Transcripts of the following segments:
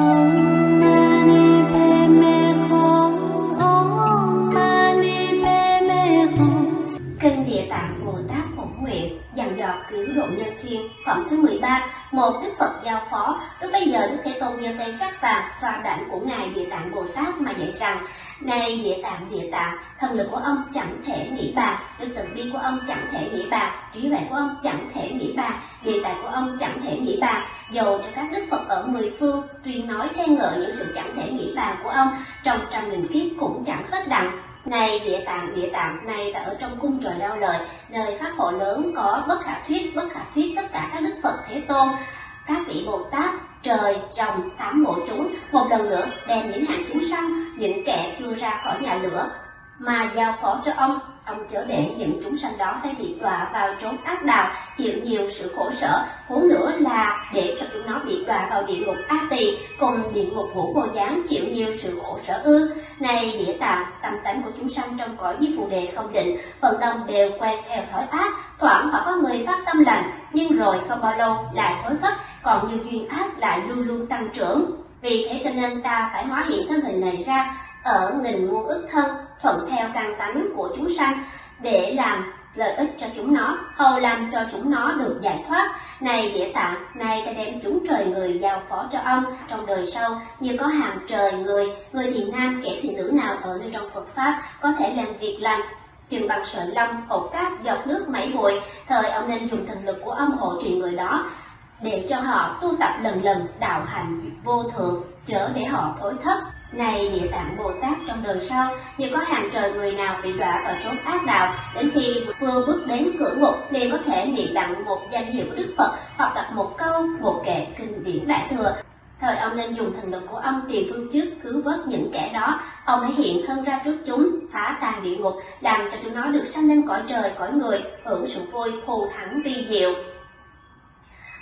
Oh. Dò độ nhân thiên, phẩm thứ 13 một Đức Phật giao phó. Lúc bây giờ Đức Thế Tôn giơ tay sắc vàng, xoa đảnh của ngài Địa Tạng Bồ Tát mà dạy rằng, này Địa Tạng Địa Tạng, thần lực của ông chẳng thể nghĩ bạc đức từ bi của ông chẳng thể nghĩ bạc, trí huệ của ông chẳng thể nghĩ bạc địa tạng của ông chẳng thể nghĩ bạc. Dầu cho các đức Phật ở mười phương tuyên nói khen ngợi những sự chẳng thể nghĩ bạc của ông, trong trăm nghìn kiếp cũng chẳng hết đặng này địa tạng địa tạng, này ta ở trong cung trời đau lời. Nơi pháp hội lớn có bất khả thuyết, bất khả thuyết tất cả các đức phật, thế tôn, các vị bồ tát, trời, rồng, tám bộ chúng. Một lần nữa đem những hạng chúng sanh những kẻ chưa ra khỏi nhà lửa mà giao phó cho ông ông chớ để những chúng sanh đó phải bị đọa vào trốn ác đạo, chịu nhiều sự khổ sở, huống nữa là để cho chúng nó bị đọa vào địa ngục a tỳ, cùng địa ngục ngũ vô gián, chịu nhiều sự khổ sở ư. Này địa tạng, tâm tánh của chúng sanh trong cõi với phù đề không định, phần đông đều quen theo thói ác, thoảng họ có người phát tâm lành, nhưng rồi không bao lâu lại thối thất, còn như duyên ác lại luôn luôn tăng trưởng. Vì thế cho nên ta phải hóa hiện thân hình này ra ở nghìn muôn ức thân thuận theo căn tánh của chúng sanh để làm lợi ích cho chúng nó, hầu làm cho chúng nó được giải thoát. Này địa tạng này ta đem chúng trời người giao phó cho ông. Trong đời sau, như có hàng trời người người thì nam, kẻ thì nữ nào ở nơi trong phật pháp có thể làm việc lành. Chừng bằng sợi lông, hột cát, giọt nước, mảy bụi. Thời ông nên dùng thần lực của ông hộ trì người đó để cho họ tu tập lần lần đạo hành vô thượng, chớ để họ thối thất này địa tạng Bồ Tát trong đời sau, như có hàng trời người nào bị đọa vào chốn ác đạo, đến khi vừa bước đến cửa ngục liền có thể niệm đặng một danh hiệu của Đức Phật hoặc đặt một câu, một kệ kinh điển đại thừa. Thời ông nên dùng thần lực của ông tìm phương trước cứu vớt những kẻ đó, ông hãy hiện thân ra trước chúng, phá tan địa ngục, làm cho chúng nó được sanh lên cõi trời, cõi người, hưởng sự vui thù thắng vi diệu.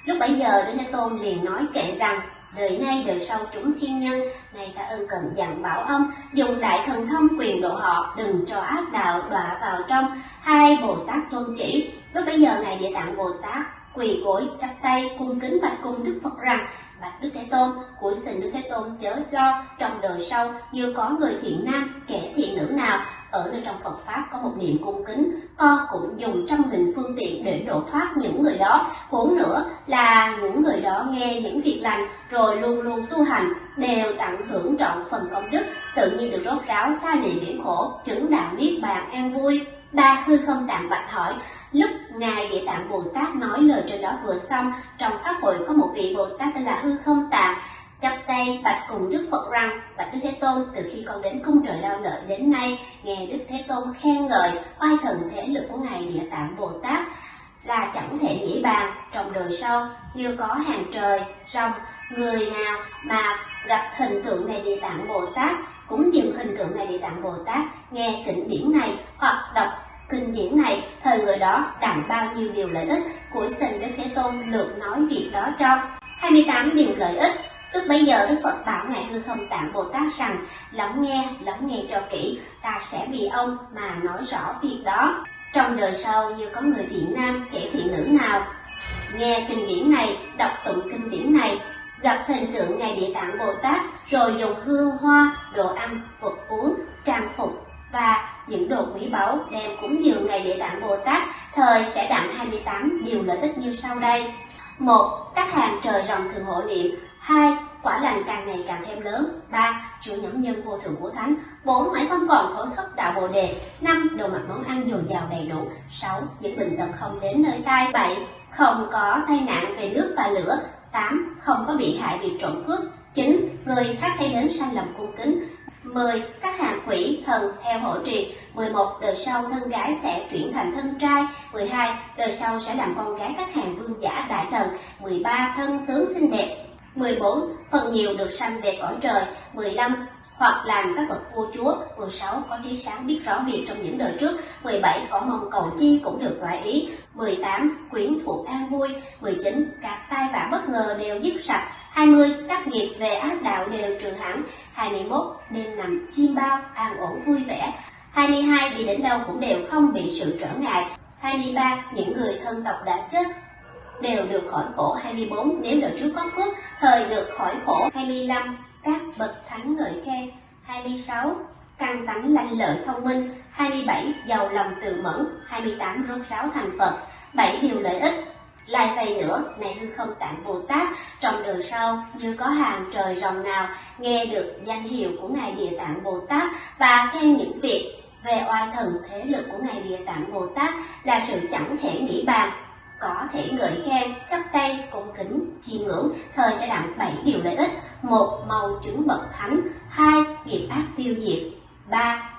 Lúc bấy giờ Đức Thế Tôn liền nói kệ rằng đời nay đời sau chúng thiên nhân này ta ân cần dặn bảo ông, dùng đại thần thông quyền độ họ, đừng cho ác đạo đọa vào trong. Hai bồ tát tôn chỉ, lúc bấy giờ ngài địa tạng bồ tát quỳ gối chắp tay cung kính bạch cung đức phật rằng, bạch đức thế tôn, của xin đức thế tôn chớ lo, trong đời sau như có người thiện nam, kẻ thiện nữ nào, ở nơi trong phật pháp có một niệm cung kính, con cũng dùng trăm nghìn phương tiện để độ thoát những người đó. Huống nữa là những người đó nghe những việc lành, rồi luôn luôn tu hành, đều tặng hưởng trọn phần công đức, tự nhiên được rốt ráo, xa lìa biển khổ, chứng đạo niết bàn an vui ba hư không tạng bạch hỏi. Lúc ngài địa tạng bồ tát nói lời trên đó vừa xong, trong pháp hội có một vị bồ tát tên là hư không tạng. Chắp tay bạch cùng đức phật rằng, bạch đức thế tôn, từ khi con đến cung trời đau lợi đến nay, nghe đức thế tôn khen ngợi, oai thần thể lực của ngài địa tạng bồ tát là chẳng thể nghĩ bàn. Trong đời sau, như có hàng trời, rồng, người nào mà gặp hình tượng ngài địa tạng bồ tát, cũng dừng hình tượng ngài địa tạng bồ tát nghe kinh điển này hoặc đọc kinh điển này thời người đó đặng bao nhiêu điều lợi ích của sinh đức thế tôn lượt nói việc đó cho. 28 điều lợi ích. Lúc bây giờ Đức Phật bảo Ngài Hư Không Tạng Bồ Tát rằng Lắng nghe, lắng nghe cho kỹ Ta sẽ vì ông mà nói rõ việc đó. Trong đời sau như có người thiện nam, kẻ thiện nữ nào Nghe kinh điển này, đọc tụng kinh điển này Gặp hình tượng Ngài Địa Tạng Bồ Tát Rồi dùng hương hoa, đồ ăn, vật uống, trang phục và những đồ quý báu đem cúng dường ngày Địa Tạng Bồ Tát, Thời sẽ đặng 28 điều lợi ích như sau đây. Một, Các hàng trời rồng thường hộ niệm. Hai, Quả lành càng ngày càng thêm lớn. Ba Chữa nhóm nhân vô thượng của Thánh. Bốn, Mãi không còn thối thất đạo Bồ Đề. Năm, Đồ mặt món ăn dồi dào đầy đủ. Sáu, Những bệnh tật không đến nơi tai. Bảy, Không có tai nạn về nước và lửa. Tám, Không có bị hại vì trộm cướp. Chín, Người khác thấy đến sai lầm cung kính. 10. Các hàng quỷ thần theo hộ trì 11. Đời sau thân gái sẽ chuyển thành thân trai 12. Đời sau sẽ làm con gái các hàng vương giả đại thần 13. Thân tướng xinh đẹp 14. Phần nhiều được sanh về cõi trời 15 hoặc làm các bậc vua chúa 16 có trí sáng biết rõ việc trong những đời trước 17 có mong cầu chi cũng được toại ý 18 quyến thuộc an vui 19 các tai vạ bất ngờ đều dứt sạch 20 các nghiệp về ác đạo đều trừ hẳn. 21 đêm nằm chim bao, an ổn, vui vẻ. 22 đi đến đâu cũng đều không bị sự trở ngại. 23 những người thân tộc đã chết đều được khỏi khổ. 24 nếu đời trước có phước, thời được khỏi khổ. 25 các bậc thánh ngợi khen. 26 căn tánh lanh lợi thông minh. 27 giàu lòng từ mẫn. 28 rốt ráo thành Phật. 7 điều lợi ích lại vậy nữa, này hư không tạng Bồ Tát, trong đời sau như có hàng trời rồng nào nghe được danh hiệu của Ngài Địa Tạng Bồ Tát và khen những việc về oai thần thế lực của Ngài Địa Tạng Bồ Tát là sự chẳng thể nghĩ bàn, có thể ngợi khen, chắp tay, cung kính, chiêm ngưỡng, thời sẽ đặng bảy điều lợi ích. Một, màu chứng bậc thánh. Hai, nghiệp ác tiêu diệt. Ba,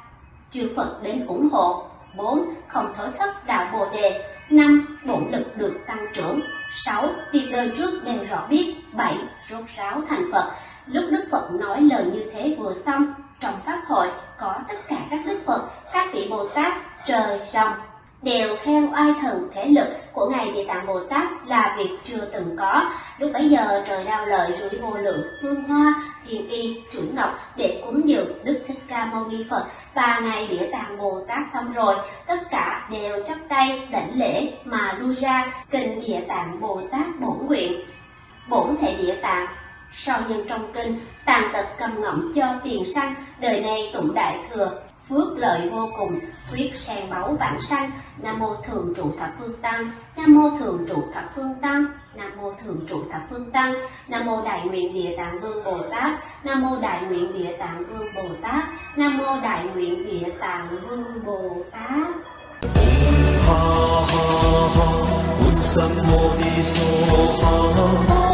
chư Phật đến ủng hộ. Bốn, không thối thất đạo Bồ Đề. Năm, bổn lực được tăng trưởng. Sáu, việc đời trước đều rõ biết. Bảy, rốt ráo thành Phật. Lúc Đức Phật nói lời như thế vừa xong, trong Pháp hội có tất cả các Đức Phật, các vị Bồ Tát, trời, rồng, đều khen oai thần thể lực của Ngài Địa Tạng Bồ Tát là việc chưa từng có. Lúc bấy giờ trời đau lợi rủi vô lượng, hương hoa, thiền y, chuỗi ngọc để cúng dường Đức Thích Ca Mâu Ni Phật và Ngài Địa Tạng Bồ Tát xong rồi, tất cả đều chắp tay đảnh lễ mà lui ra kinh Địa Tạng Bồ Tát bổn nguyện. Bổn thể Địa Tạng sau nhân trong kinh, tàn tật cầm ngậm cho tiền sanh, đời này tụng đại thừa, phước lợi vô cùng, quyết sen báu vãng sanh. Nam mô thường trụ thập phương tăng, Nam mô thường trụ thập phương tăng, Nam mô thường trụ thập phương tăng, Nam mô đại nguyện địa tạng vương Bồ Tát, Nam mô đại nguyện địa tạng vương Bồ Tát, Nam mô đại nguyện địa tạng vương Bồ Tát. ha ha ha, un sam mô ni so ha.